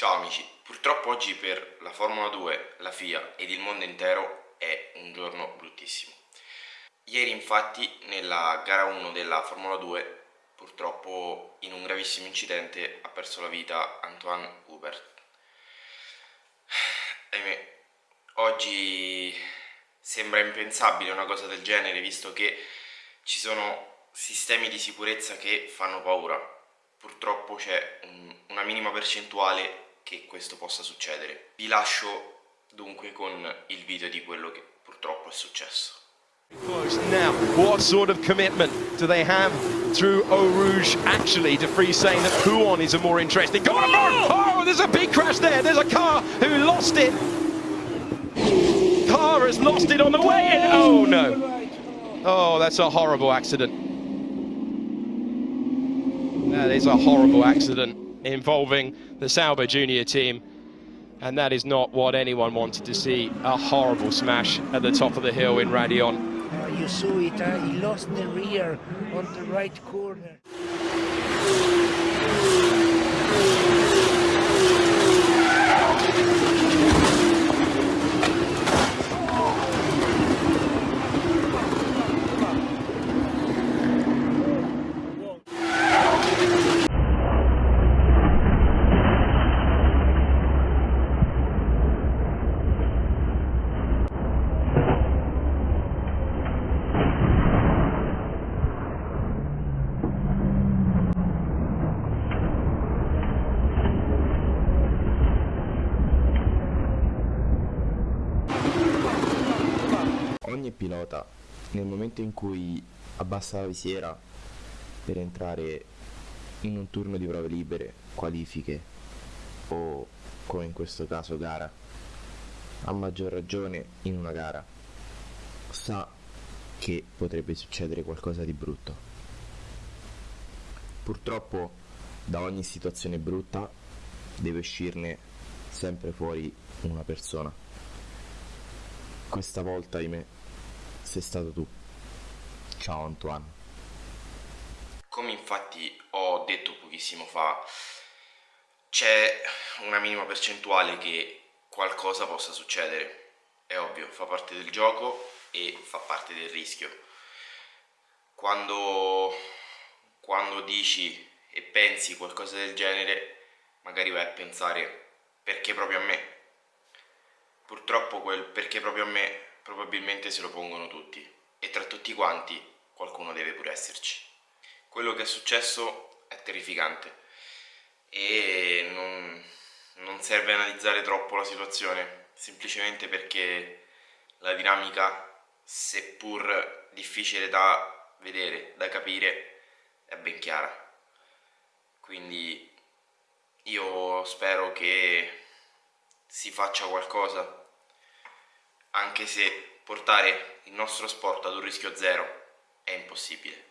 Ciao amici, purtroppo oggi per la Formula 2, la FIA ed il mondo intero è un giorno bruttissimo. Ieri infatti nella gara 1 della Formula 2 purtroppo in un gravissimo incidente ha perso la vita Antoine Hubert. Ahimè, oggi sembra impensabile una cosa del genere visto che ci sono sistemi di sicurezza che fanno paura purtroppo c'è un, una minima percentuale che questo possa succedere. Vi lascio dunque con il video di quello che purtroppo è successo. Now, what sort of commitment do they have through Eau Rouge actually to free saying that Huon is a more interesting... Go oh, there's a big crash there. There's a car who lost it. Car has lost it on the way in. Oh, no. Oh, that's a horrible accident. That is a horrible accident involving the Sauber junior team. And that is not what anyone wanted to see. A horrible smash at the top of the hill in Radion. You saw it, uh, he lost the rear on the right corner. Ogni pilota nel momento in cui abbassa la visiera per entrare in un turno di prove libere, qualifiche o come in questo caso gara, a maggior ragione in una gara, sa che potrebbe succedere qualcosa di brutto. Purtroppo da ogni situazione brutta deve uscirne sempre fuori una persona. Questa volta, ahimè, sei stato tu. Ciao Antoine. Come infatti ho detto pochissimo fa, c'è una minima percentuale che qualcosa possa succedere. È ovvio, fa parte del gioco e fa parte del rischio. Quando, quando dici e pensi qualcosa del genere, magari vai a pensare perché proprio a me. Purtroppo quel perché proprio a me probabilmente se lo pongono tutti e tra tutti quanti qualcuno deve pure esserci. Quello che è successo è terrificante e non, non serve analizzare troppo la situazione, semplicemente perché la dinamica, seppur difficile da vedere, da capire, è ben chiara. Quindi io spero che si faccia qualcosa anche se portare il nostro sport ad un rischio zero è impossibile.